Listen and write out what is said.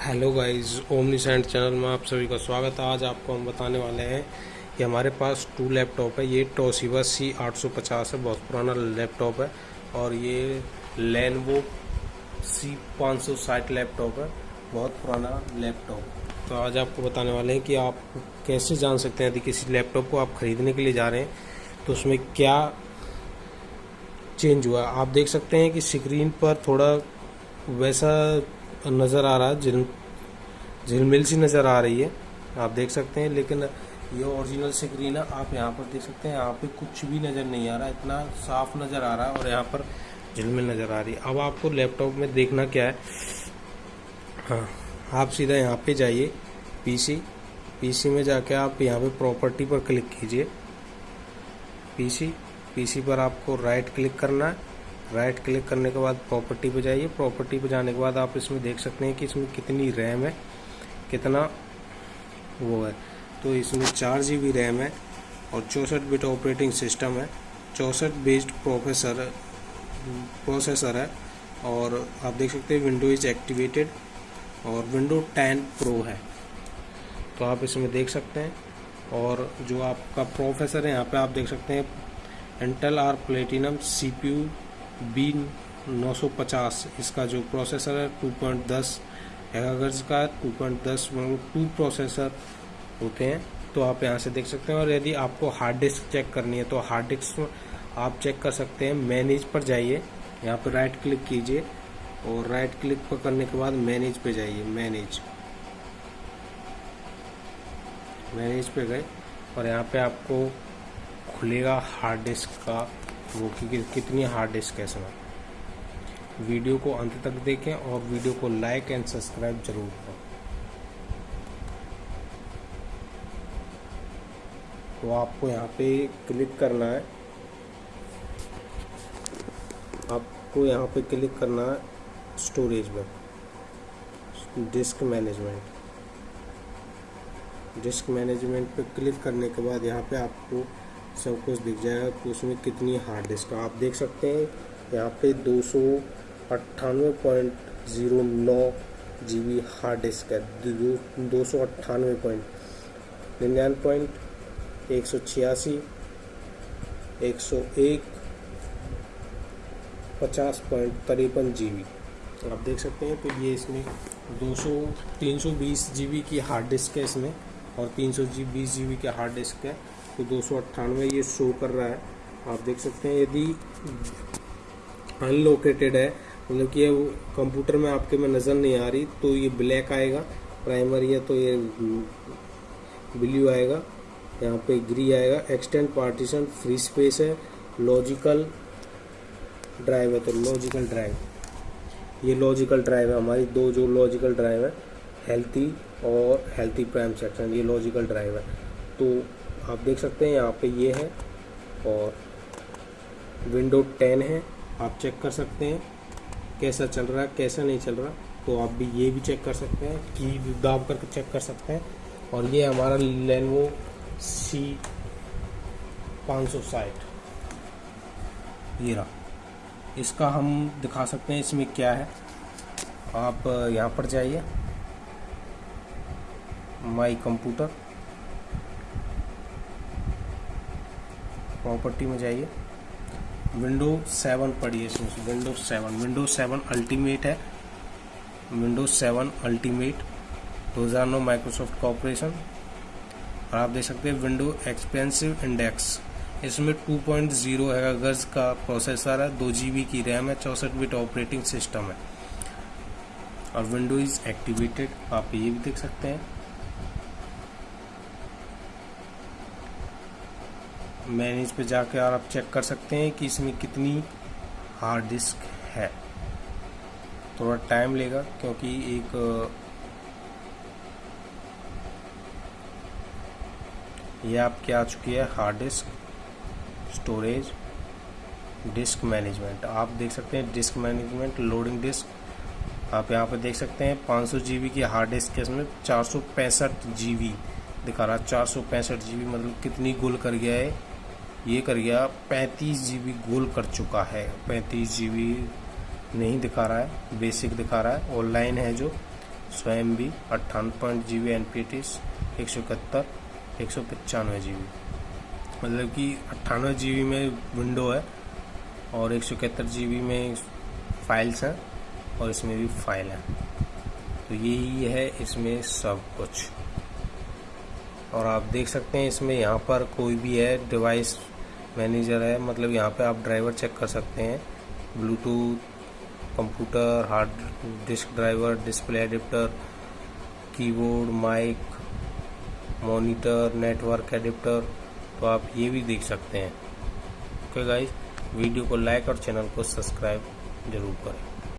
Hello guys Omni Cent channel में आप सभी का स्वागत है। आज आपको हम बताने वाले हैं कि हमारे पास टू लैपटॉप है। ये टोसिबा सी 850 है, बहुत पुराना लैपटॉप है। और ये लेनवो सी 560 लैपटॉप है, बहुत पुराना लैपटॉप तो आज आपको बताने वाले हैं कि आप कैसे जान सकते हैं यदि किसी लैपटॉप को आप खरीदने के लिए जा रहे हैं। तो उसमें क्या चेंज हुआ? आप देख सकते हैं कि स्क्रीन पर थोड़ा वैसा नज़र आ रहा है झिल झिलमिल सी नज़र आ रही है। आप देख सकते हैं, लेकिन ये ओरिजिनल स्क्रीन है, आप यहाँ पर देख सकते हैं, यहाँ पे कुछ भी नज़र नहीं आ रहा, इतना साफ़ नज़र आ रहा है और यहाँ पर झिलमिल नज़र आ रही है। अब आपको लैपटॉप में देखना क्या है। हाँ आप सीधा यहाँ पे जाइए पीसी पीसी में जाके आप यहाँ पे प्रॉपर्टी पर क्लिक कीजिए। पीसी पीसी पर आपको राइट क्लिक करना है। राइट क्लिक करने के बाद प्रॉपर्टी पे जाइए। प्रॉपर्टी पे जाने के बाद आप इसमें देख सकते हैं कि इसमें कितनी रैम है, कितना वो है। तो इसमें चार जी बी रैम है और चौंसठ बिट ऑपरेटिंग सिस्टम है। चौंसठ बेस्ड प्रोफेसर प्रोसेसर है और आप देख सकते हैं विंडो इज़ एक्टिवेटेड और विंडो टेन प्रो है। तो आप इसमें देख सकते हैं और जो आपका प्रोफेसर है, यहाँ पे आप देख सकते हैं Intel R platinum C P U B 950 इसका जो प्रोसेसर है 2.10 मेगाहर्ट्ज का 2.10 टू प्रोसेसर होते हैं। तो आप यहाँ से देख सकते हैं, और यदि आपको हार्ड डिस्क चेक करनी है तो हार्ड डिस्क आप चेक कर सकते हैं मैनेज पर जाइए। यहाँ पर राइट क्लिक कीजिए, और राइट क्लिक पर करने के बाद मैनेज पे जाइए मैनेज मैनेज पे गए, और यहाँ पे आपको खुलेगा हार्ड डिस्क का वो कि कितनी हार्ड डिस्क है इसमें। वीडियो को अंत तक देखें और वीडियो को लाइक एंड सब्सक्राइब ज़रूर करें। तो आपको यहाँ पे क्लिक करना है। आपको यहाँ पे क्लिक करना है स्टोरेज में। डिस्क मैनेजमेंट डिस्क मैनेजमेंट पे क्लिक करने के बाद यहाँ पे आपको सब कुछ दिख जाएगा उसमें कितनी हार्ड डिस्क आप देख सकते हैं, यहाँ पे दो सौ अट्ठानवे पॉइंट ज़ीरो नौ जी बी हार्ड डिस्क है। दो सौ अट्ठानवे पॉइंट, निन्यानवे पॉइंट एक सौ छियासी, एक सौ एक पचास पॉइंट तिरपन जी बी आप देख सकते हैं तो ये इसमें दो सौ, तीन सौ बीस जी बी की हार्ड डिस्क है इसमें, और तीन सौ बीस जी बी का हार्ड डिस्क है। तो दो सौ अट्ठानवे ये शो कर रहा है। आप देख सकते हैं, यदि अनलोकेटेड है मतलब कि कंप्यूटर में आपके में नज़र नहीं आ रही तो ये ब्लैक आएगा प्राइमरी है तो ये ब्लू आएगा, यहाँ पे ग्री आएगा। एक्सटेंड पार्टीशन फ्री स्पेस है लॉजिकल ड्राइव है तो लॉजिकल ड्राइव ये लॉजिकल ड्राइव है हमारी, दो जो लॉजिकल ड्राइव है हेल्थी और हेल्थी प्राइम सेक्शन ये लॉजिकल ड्राइव है। तो आप देख सकते हैं, यहाँ पे ये है और विंडो टेन है, आप चेक कर सकते हैं कैसा चल रहा है कैसा नहीं चल रहा तो आप भी ये भी चेक कर सकते हैं, की दाब करके चेक कर सकते हैं और ये हमारा लेनवो सी पाँच सौ साठ। ये रहा। इसका हम दिखा सकते हैं इसमें क्या है। आप यहाँ पर जाइए। माई कंप्यूटर प्रॉपर्टी में जाइए। विंडो सेवन पढ़िए window seven. Window seven ultimate है। Window seven ultimate. दो हज़ार नौ माइक्रोसॉफ्ट कॉपरेशन और आप देख सकते हैं विंडो एक्सपेंसिव इंडेक्स। इसमें 2.0 पॉइंट गर्ज का प्रोसेसर है, दो जी की रैम है, चौसठ बिट ऑपरेटिंग सिस्टम है। और विंडो इज़ एक्टिवेटेड, आप ये भी देख सकते हैं। मैनेज पे जाकर आप चेक कर सकते हैं कि इसमें कितनी हार्ड डिस्क है। थोड़ा टाइम लेगा क्योंकि एक, ये आपके आ चुकी है hard disk storage disk management आप देख सकते हैं डिस्क मैनेजमेंट लोडिंग डिस्क आप यहाँ पे देख सकते हैं 500 जीबी की हार्ड डिस्क के इसमें चार सौ पैंसठ दिखा रहा है। चार सौ पैंसठ मतलब कितनी गुल कर गया है। ये कर गया पैंतीस जी गोल कर चुका है। पैंतीस जी नहीं दिखा रहा है बेसिक दिखा रहा है। ऑनलाइन है जो, स्वयं भी बी अट्ठावन point G B N P टीस एक सौ इकहत्तर, एक सौ पचानवे जी बी मतलब कि अट्ठानवे जी बी में विंडो है और एक सौ इकहत्तर जी बी में फाइल्स हैं और इसमें भी फ़ाइल है। तो यही है इसमें सब कुछ। और आप देख सकते हैं इसमें यहाँ पर कोई भी है डिवाइस मैनेजर है मतलब यहाँ पे आप ड्राइवर चेक कर सकते हैं। Bluetooth computer hard disk driver display adapter keyboard mic monitor network adapter तो आप ये भी देख सकते हैं। ओके गाइस वीडियो को लाइक और चैनल को सब्सक्राइब ज़रूर करें।